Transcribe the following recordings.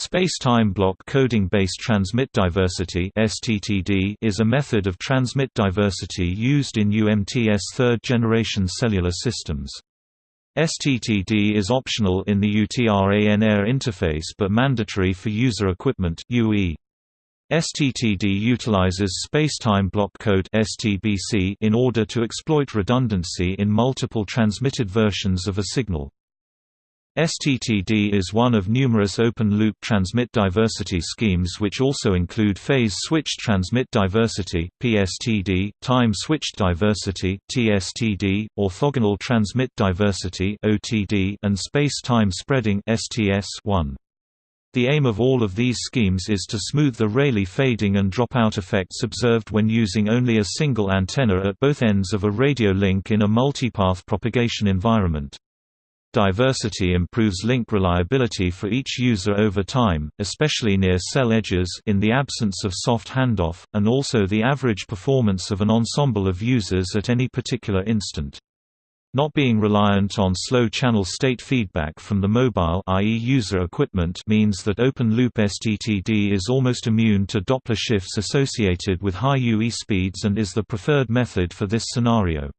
Space-time block coding-based transmit diversity (STTD) is a method of transmit diversity used in UMTS third-generation cellular systems. STTD is optional in the UTRAN air interface but mandatory for user equipment (UE). STTD utilizes space-time block code (STBC) in order to exploit redundancy in multiple transmitted versions of a signal. STTD is one of numerous open-loop transmit diversity schemes which also include phase-switched transmit diversity (PSTD), time-switched diversity (TSTD), orthogonal transmit diversity (OTD), and space-time spreading (STS). One. The aim of all of these schemes is to smooth the Rayleigh fading and dropout effects observed when using only a single antenna at both ends of a radio link in a multipath propagation environment. Diversity improves link reliability for each user over time, especially near cell edges in the absence of soft handoff, and also the average performance of an ensemble of users at any particular instant. Not being reliant on slow channel state feedback from the mobile i.e. user equipment means that open-loop STTD is almost immune to Doppler shifts associated with high UE speeds and is the preferred method for this scenario.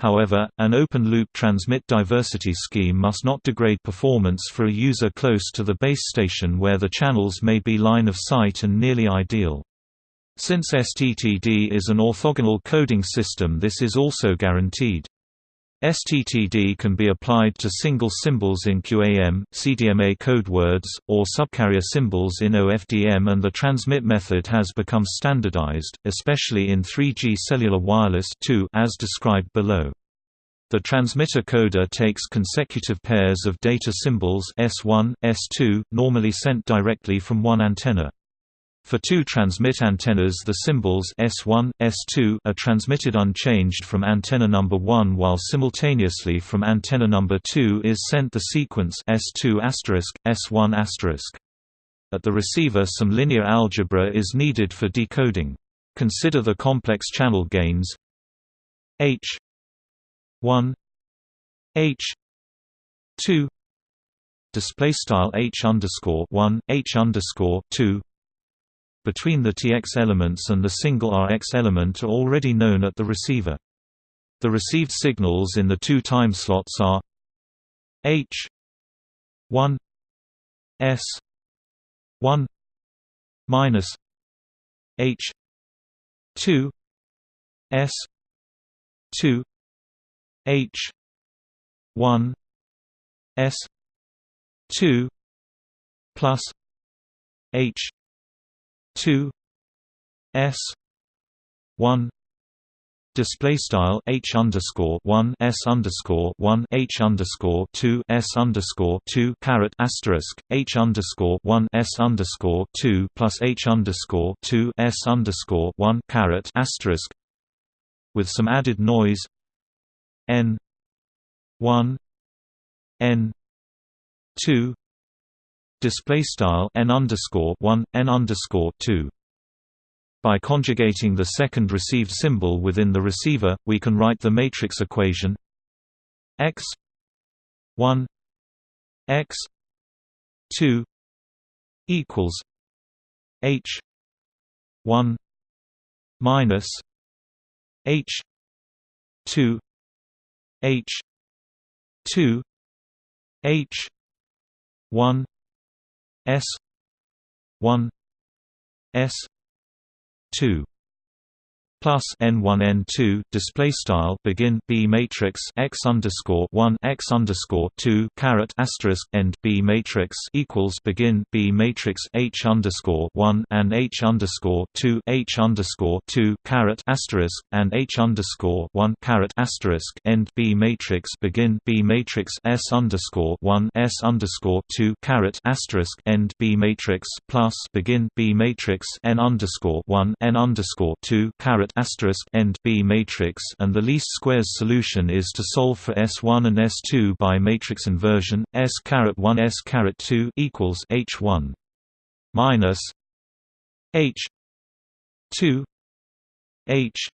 However, an open-loop transmit diversity scheme must not degrade performance for a user close to the base station where the channels may be line of sight and nearly ideal. Since STTD is an orthogonal coding system this is also guaranteed. STTD can be applied to single symbols in QAM, CDMA code words, or subcarrier symbols in OFDM and the transmit method has become standardized, especially in 3G cellular wireless as described below. The transmitter coder takes consecutive pairs of data symbols S1, S2, normally sent directly from one antenna. For two transmit antennas the symbols S1, S2 are transmitted unchanged from antenna number 1 while simultaneously from antenna number 2 is sent the sequence S2 S1 At the receiver some linear algebra is needed for decoding. Consider the complex channel gains H 1 H 2 display style H underscore 1 H underscore 2 between the Tx elements and the single Rx element are already known at the receiver. The received signals in the two time slots are H 1 S 1 minus H 2 S 2 H 1 S 2 plus H two S one display style h underscore one s underscore one h underscore two s underscore two caret asterisk h underscore one s underscore two plus h underscore two s underscore one caret asterisk with some added noise n one n two display style n underscore 1 n underscore 2 by conjugating the second received symbol within the receiver we can write the matrix equation x 1 x 2 equals h 1 minus h 2 h 2 h 1 S one S two plus n one n two display style begin B matrix x underscore one x underscore two caret asterisk end B matrix equals begin B matrix H underscore one and H underscore two H underscore two caret asterisk and H underscore one caret asterisk end B matrix begin B matrix S underscore one S underscore two caret asterisk end B matrix plus begin B matrix N underscore one N underscore two caret asterisk end B matrix and the least squares solution is to solve for S1 and S2 by matrix inversion S caret 1 S caret 2 equals H1 minus H 2 H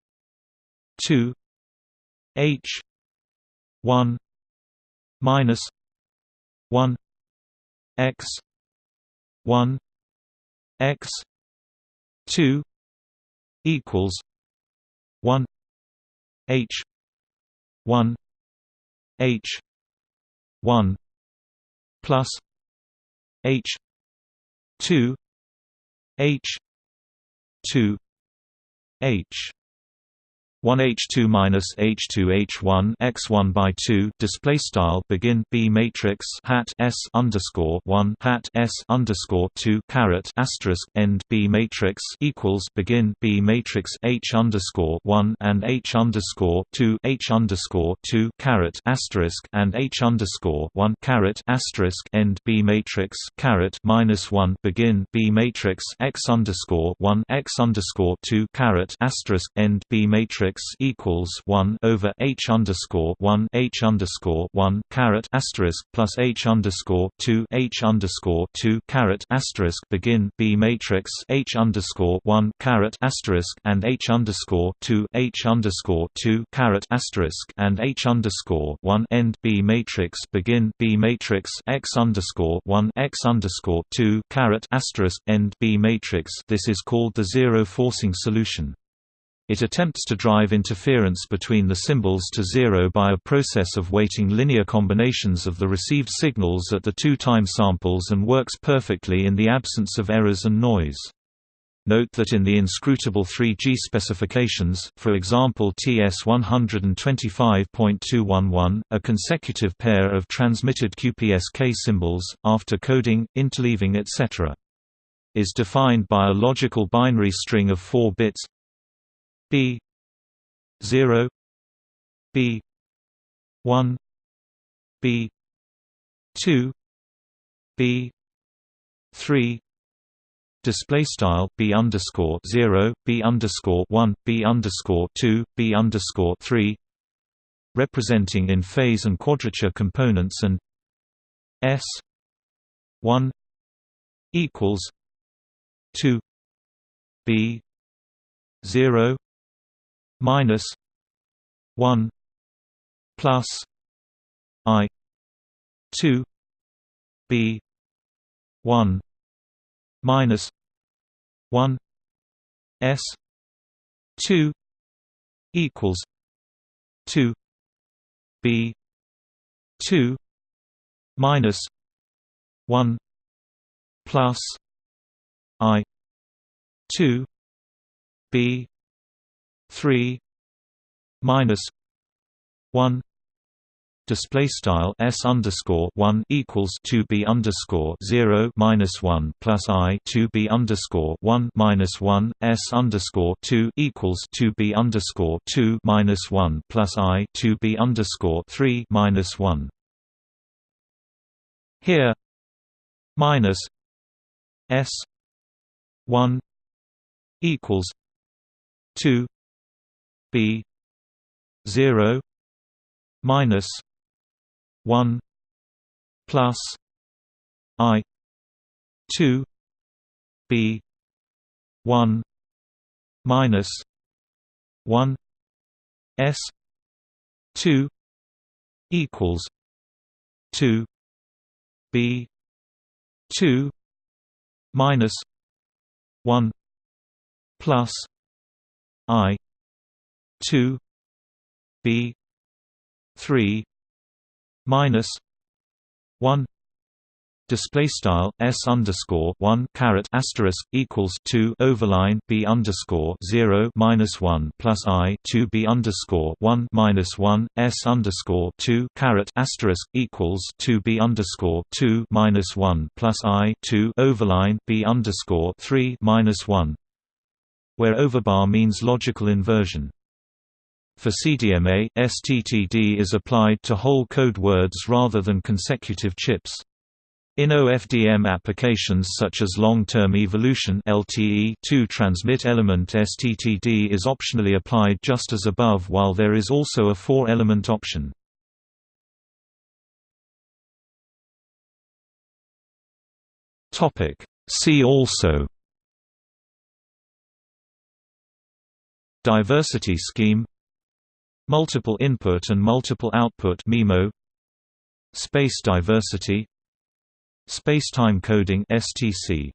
2 H 1 minus 1 X 1 x 2 equals 1 h 1 h 1 plus h 2 h 2 h 1 h2 minus h2 h1 x1 by 2 display style begin b matrix hat s underscore 1 hat s underscore 2 caret asterisk end b matrix equals begin b matrix h underscore 1 and h underscore 2 h underscore 2 caret asterisk and h underscore 1 caret asterisk end b matrix caret minus 1 begin b matrix x underscore 1 x underscore 2 caret asterisk end b matrix equals one over H underscore one H underscore one caret asterisk plus H underscore two H underscore two caret asterisk begin B matrix H underscore one caret asterisk and H underscore two H underscore two caret asterisk and H underscore one end B matrix begin B matrix X underscore one X underscore two caret asterisk end B matrix this is called the zero forcing solution. It attempts to drive interference between the symbols to zero by a process of weighting linear combinations of the received signals at the two time samples and works perfectly in the absence of errors and noise. Note that in the inscrutable 3G specifications, for example TS 125.211, a consecutive pair of transmitted QPSK symbols, after coding, interleaving etc. is defined by a logical binary string of 4 bits B zero B one B two B three display style b underscore zero b underscore one b underscore two b underscore three representing in phase and quadrature components and s one equals two b zero minus one plus I two B one minus one S two equals two B two minus one plus I two B three minus one display style s underscore one equals two b underscore zero minus one plus i two b underscore one minus one s underscore two equals two b underscore two minus one plus i two b underscore three minus one. Here minus s one equals two B zero minus one plus I two B one minus one S two equals two B two minus one plus I two B three minus one display style s underscore one caret asterisk equals two overline b underscore zero minus one plus i two b underscore one minus one s underscore two caret asterisk equals two b underscore two minus one plus i two overline b underscore three minus one where overbar means logical inversion. For CDMA, STTD is applied to whole code words rather than consecutive chips. In OFDM applications such as long-term evolution LTE, two transmit element STTD is optionally applied just as above while there is also a four-element option. See also Diversity scheme Multiple input and multiple output MIMO Space diversity Spacetime coding (STC).